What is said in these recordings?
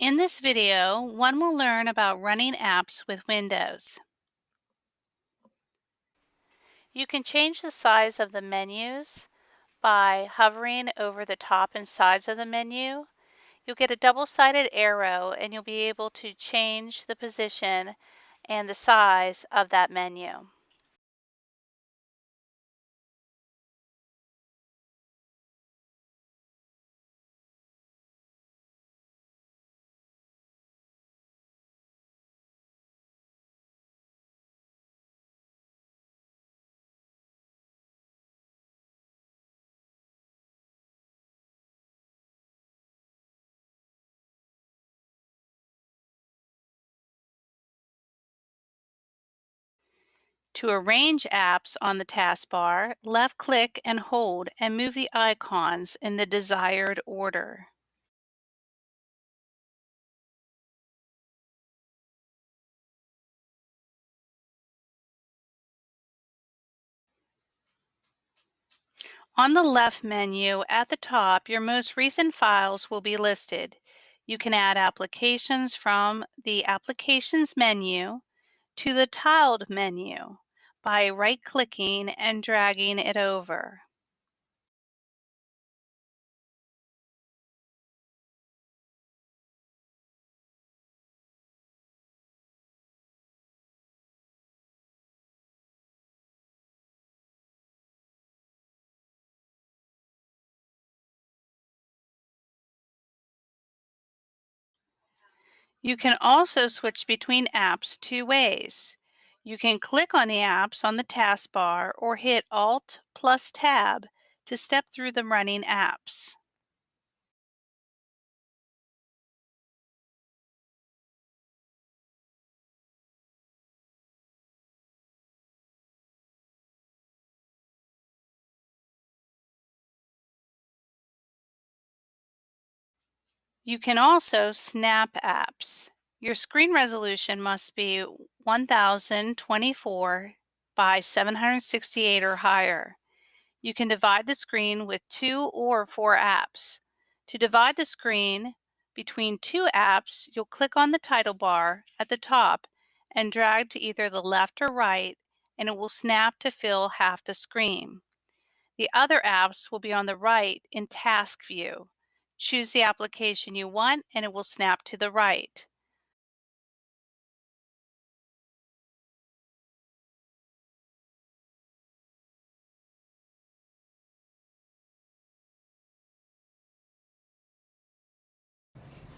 In this video, one will learn about running apps with Windows. You can change the size of the menus by hovering over the top and sides of the menu. You'll get a double-sided arrow and you'll be able to change the position and the size of that menu. To arrange apps on the taskbar, left-click and hold and move the icons in the desired order. On the left menu at the top, your most recent files will be listed. You can add applications from the Applications menu to the Tiled menu by right-clicking and dragging it over. You can also switch between apps two ways. You can click on the apps on the taskbar or hit Alt plus Tab to step through the running apps. You can also snap apps. Your screen resolution must be 1024 by 768 or higher. You can divide the screen with two or four apps. To divide the screen between two apps, you'll click on the title bar at the top and drag to either the left or right, and it will snap to fill half the screen. The other apps will be on the right in task view. Choose the application you want and it will snap to the right.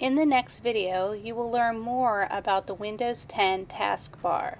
In the next video, you will learn more about the Windows 10 taskbar.